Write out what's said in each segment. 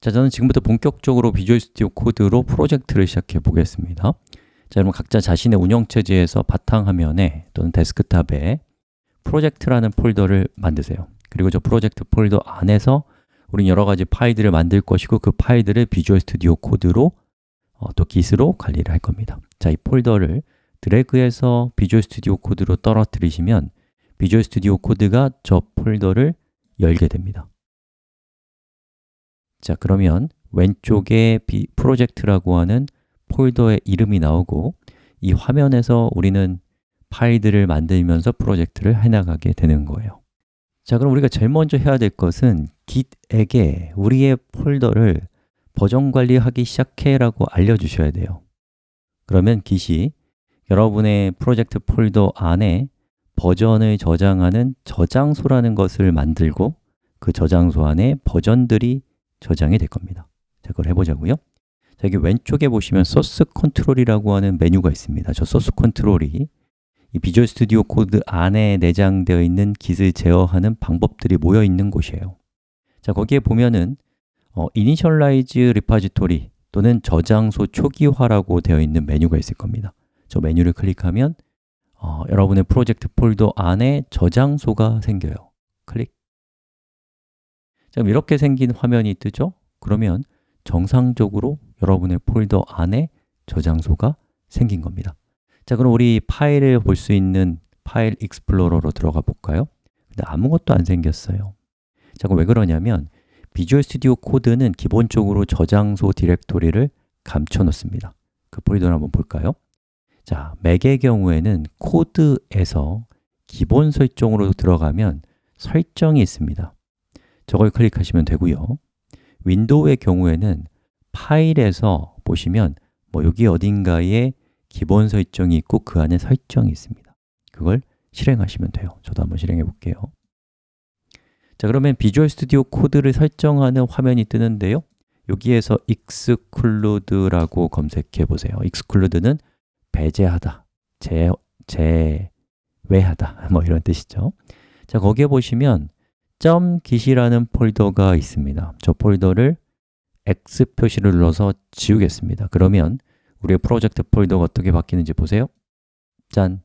자, 저는 지금부터 본격적으로 Visual Studio Code로 프로젝트를 시작해 보겠습니다. 자, 여러분 각자 자신의 운영체제에서 바탕화면에 또는 데스크탑에 프로젝트라는 폴더를 만드세요. 그리고 저 프로젝트 폴더 안에서 우리는 여러 가지 파일들을 만들 것이고 그 파일들을 Visual Studio Code로 어, 또 git으로 관리를 할 겁니다. 자, 이 폴더를 드래그해서 Visual Studio Code로 떨어뜨리시면 Visual Studio Code가 저 폴더를 열게 됩니다 자, 그러면 왼쪽에 비, 프로젝트라고 하는 폴더의 이름이 나오고 이 화면에서 우리는 파일들을 만들면서 프로젝트를 해나가게 되는 거예요. 자, 그럼 우리가 제일 먼저 해야 될 것은 git에게 우리의 폴더를 버전 관리하기 시작해 라고 알려주셔야 돼요. 그러면 git이 여러분의 프로젝트 폴더 안에 버전을 저장하는 저장소라는 것을 만들고 그 저장소 안에 버전들이 저장이 될 겁니다. 자, 그걸 해보자고요. 자, 여기 왼쪽에 보시면 Source Control이라고 하는 메뉴가 있습니다. 저 Source Control이 이 Visual Studio Code 안에 내장되어 있는 git을 제어하는 방법들이 모여 있는 곳이에요. 자, 거기에 보면은 어, Initialize Repository 또는 저장소 초기화라고 되어 있는 메뉴가 있을 겁니다. 저 메뉴를 클릭하면 어, 여러분의 프로젝트 폴더 안에 저장소가 생겨요. 클릭 자, 이렇게 생긴 화면이 뜨죠? 그러면 정상적으로 여러분의 폴더 안에 저장소가 생긴 겁니다 자, 그럼 우리 파일을 볼 수 있는 File Explorer로 들어가 볼까요? 근데 아무것도 안 생겼어요 자, 그럼 왜 그러냐면 Visual Studio Code는 기본적으로 저장소 디렉토리를 감춰 놓습니다 그 폴더를 한번 볼까요? 자, 맥의 경우에는 Code에서 기본 설정으로 들어가면 설정이 있습니다 저걸 클릭하시면 되고요. 윈도우의 경우에는 파일에서 보시면 뭐 여기 어딘가에 기본 설정이 있고 그 안에 설정이 있습니다. 그걸 실행하시면 돼요. 저도 한번 실행해 볼게요. 자, 그러면 Visual Studio Code를 설정하는 화면이 뜨는데요. 여기에서 exclude라고 검색해 보세요. exclude는 배제하다, 제, 제외하다 뭐 이런 뜻이죠. 자, 거기에 보시면 .git이라는 폴더가 있습니다. 저 폴더를 X 표시를 눌러서 지우겠습니다. 그러면 우리의 프로젝트 폴더가 어떻게 바뀌는지 보세요. 짠!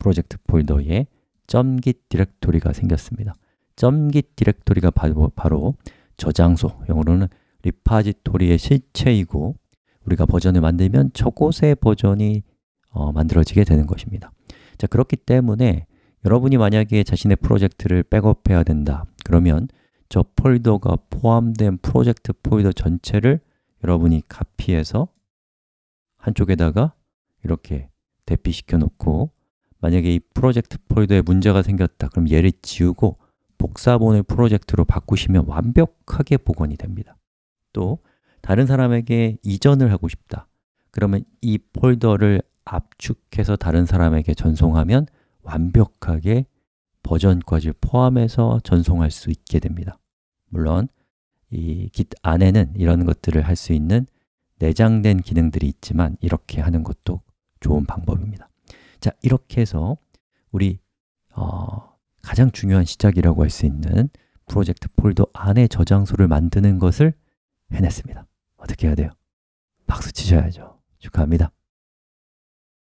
프로젝트 폴더에 .git 디렉토리가 생겼습니다 .git 디렉토리가 바로, 바로 저장소, 영어로는 리파지토리의 실체이고 우리가 버전을 만들면 저곳의 버전이 어, 만들어지게 되는 것입니다. 자 그렇기 때문에 여러분이 만약에 자신의 프로젝트를 백업해야 된다. 그러면 저 폴더가 포함된 프로젝트 폴더 전체를 여러분이 카피해서 한쪽에다가 이렇게 대피시켜 놓고 만약에 이 프로젝트 폴더에 문제가 생겼다. 그럼 얘를 지우고 복사본을 프로젝트로 바꾸시면 완벽하게 복원이 됩니다. 또 다른 사람에게 이전을 하고 싶다. 그러면 이 폴더를 압축해서 다른 사람에게 전송하면 완벽하게 버전까지 포함해서 전송할 수 있게 됩니다. 물론 이 Git 안에는 이런 것들을 할 수 있는 내장된 기능들이 있지만 이렇게 하는 것도 좋은 방법입니다. 자, 이렇게 해서 우리 어, 가장 중요한 시작이라고 할 수 있는 프로젝트 폴더 안에 저장소를 만드는 것을 해냈습니다. 어떻게 해야 돼요? 박수 치셔야죠. 축하합니다